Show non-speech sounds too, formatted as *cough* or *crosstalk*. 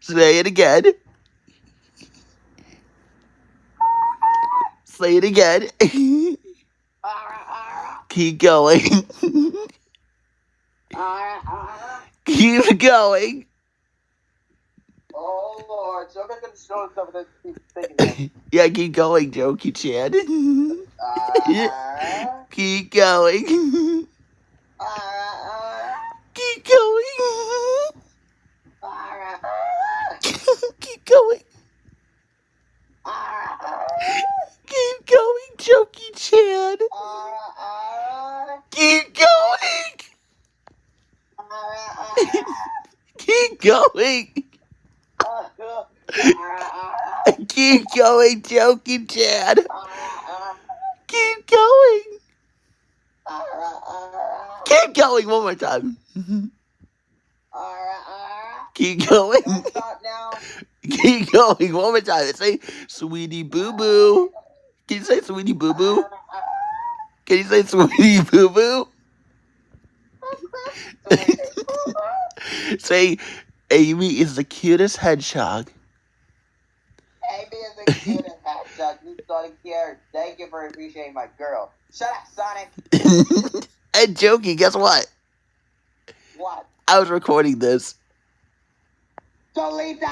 Say it again. Say it again. *laughs* Keep going. *laughs* Keep going. Oh Lord, so I'm gonna show stuff that keep thinking. Yeah, keep going, Jokey Chan. *laughs* Uh, keep going. uh, Keep going. uh, Keep going. uh, Keep going, Jokey Chan. uh, Keep going. *laughs* Keep going. *laughs* Keep going, Jokey Chad. Keep going. Keep going one more time. *laughs* Keep going. Keep going one more time. Say, sweetie boo boo. Can you say sweetie boo boo? Can you say sweetie boo boo? *laughs* Say, Amy is the cutest hedgehog. Amy is the cutest hedgehog. You don't care. Thank you for appreciating my girl. Shut up, Sonic. *laughs* and Jokey, guess what? What? I was recording this. Delete that.